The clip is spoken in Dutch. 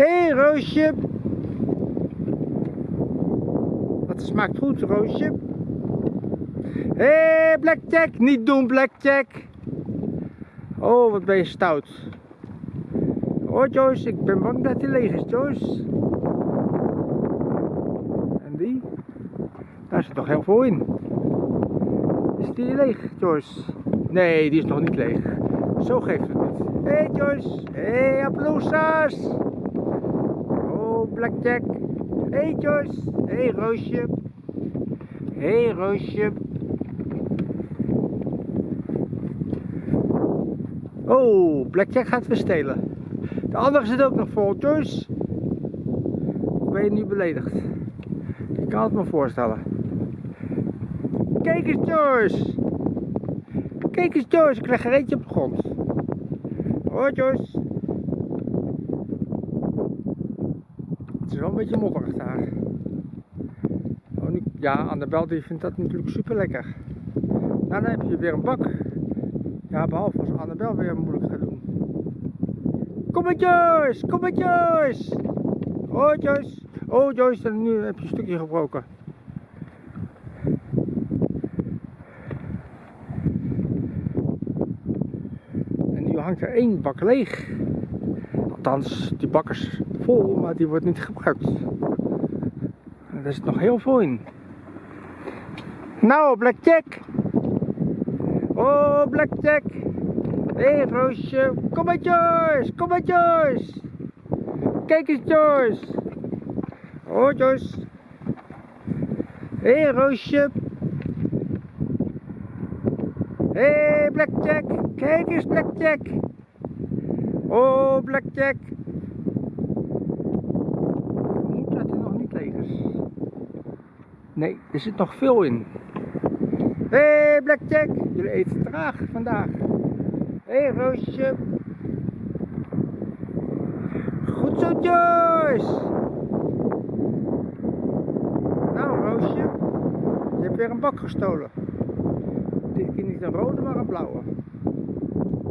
Hé, hey, Roosje. Wat smaakt goed, Roosje. Hé, hey, Blackjack. Niet doen, Blackjack. Oh, wat ben je stout. Oh, Joyce, ik ben bang dat hij leeg is, Joyce. En die? Daar zit toch heel veel in. Is die leeg, Joyce? Nee, die is nog niet leeg. Zo geeft het niet. Hé, hey, Joyce. Hé, hey, applausas. Oh, Blackjack. Hey, Joyce. Hey, Roosje. Hey, Roosje. Oh, Blackjack gaat weer stelen. De andere zit ook nog vol. Joyce. Ben je nu beledigd? Ik kan het me voorstellen. Kijk eens, Joyce. Kijk eens, Joyce. Ik leg er eentje op de grond. Hoi, Joyce. Het is wel een beetje modderig daar. Oh, ja, Annabel die vindt dat natuurlijk super lekker. Dan heb je weer een bak. Ja, behalve als Annabel weer moeilijk gaat doen. Kom maar Joyce, kom maar Joyce. Oh Joyce. Oh Joyce, nu heb je een stukje gebroken. En nu hangt er één bak leeg. Althans, die bak is vol, maar die wordt niet gebruikt. Er zit nog heel veel in. Nou, Blackjack. Oh, Blackjack. Hé hey, Roosje, kom maar Joyce, kom maar Joyce. Kijk eens Joyce. Oh Joyce. Hé hey, Roosje. Hé hey, Blackjack, kijk eens Blackjack. Oh Blackjack. Moet dat er nog niet leeg is. Nee, er zit nog veel in. Hé hey, Blackjack, jullie eten traag vandaag. Hé hey, Roosje. Goed zo Joyce. Nou Roosje. Je hebt weer een bak gestolen. Dit keer niet een rode maar een blauwe.